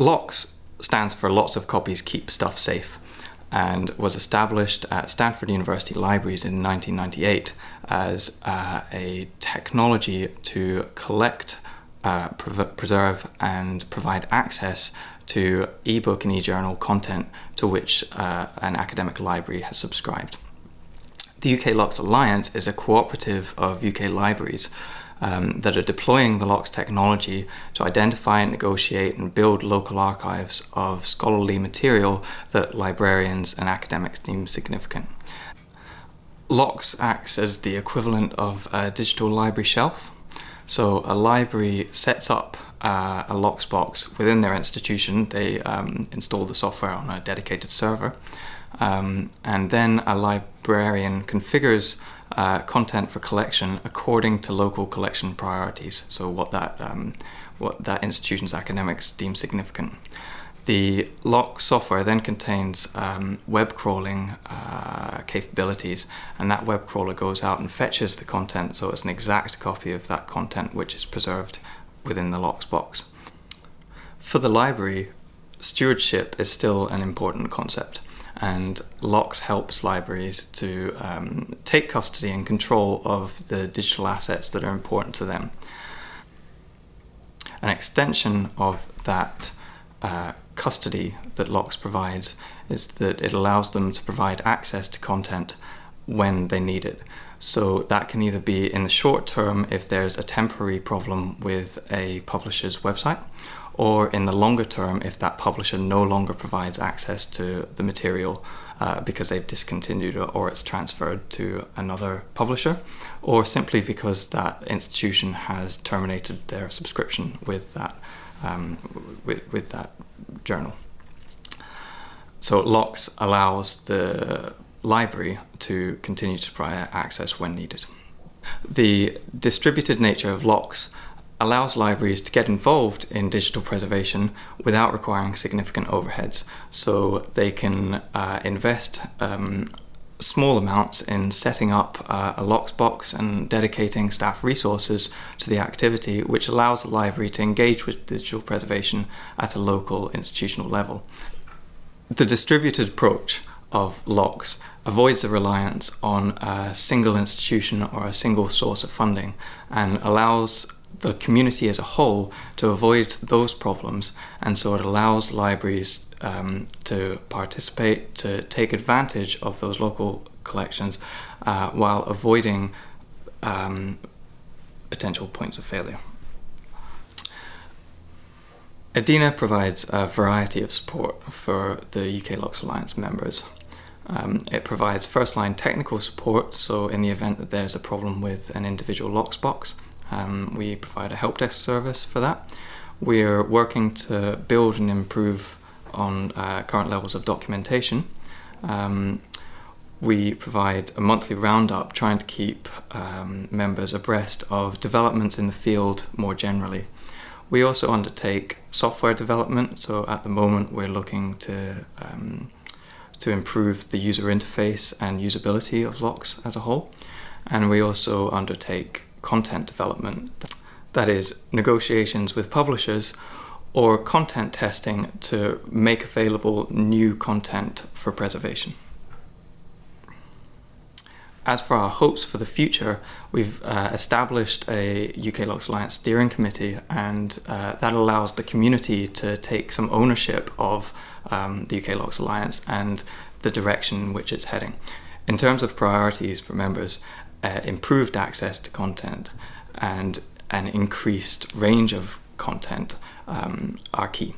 LOCKSS stands for Lots of Copies Keep Stuff Safe and was established at Stanford University Libraries in 1998 as uh, a technology to collect, uh, pre preserve and provide access to ebook and e-journal content to which uh, an academic library has subscribed. The UK LOCKSS Alliance is a cooperative of UK libraries um, that are deploying the LOCKSS technology to identify, and negotiate and build local archives of scholarly material that librarians and academics deem significant. LOCKSS acts as the equivalent of a digital library shelf. So a library sets up uh, a LOCKSS box within their institution. They um, install the software on a dedicated server. Um, and then a librarian configures uh, content for collection according to local collection priorities, so what that, um, what that institution's academics deem significant. The LOCKSS software then contains um, web crawling uh, capabilities and that web crawler goes out and fetches the content so it's an exact copy of that content which is preserved within the LOCKSS box. For the library, stewardship is still an important concept and LOCKSS helps libraries to um, take custody and control of the digital assets that are important to them. An extension of that uh, custody that LOCKSS provides is that it allows them to provide access to content when they need it. So that can either be in the short term if there's a temporary problem with a publisher's website, or in the longer term if that publisher no longer provides access to the material uh, because they've discontinued it or it's transferred to another publisher or simply because that institution has terminated their subscription with that um, with, with that journal. So LOCKSS allows the library to continue to provide access when needed. The distributed nature of LOCKSS allows libraries to get involved in digital preservation without requiring significant overheads. So they can uh, invest um, small amounts in setting up uh, a LOCKSS box and dedicating staff resources to the activity, which allows the library to engage with digital preservation at a local institutional level. The distributed approach of LOCKSS avoids the reliance on a single institution or a single source of funding and allows the community as a whole to avoid those problems and so it allows libraries um, to participate, to take advantage of those local collections uh, while avoiding um, potential points of failure. EDINA provides a variety of support for the UK LOCKSS Alliance members. Um, it provides first-line technical support, so in the event that there's a problem with an individual LOCKSS box, um, we provide a help desk service for that. We're working to build and improve on uh, current levels of documentation. Um, we provide a monthly roundup trying to keep um, members abreast of developments in the field more generally. We also undertake software development, so at the moment we're looking to um, to improve the user interface and usability of LOCKSS as a whole. And we also undertake content development, that is, negotiations with publishers or content testing to make available new content for preservation. As for our hopes for the future, we've uh, established a UK LOCKSS Alliance steering committee and uh, that allows the community to take some ownership of um, the UK LOCKSS Alliance and the direction in which it's heading. In terms of priorities for members, uh, improved access to content and an increased range of content um, are key.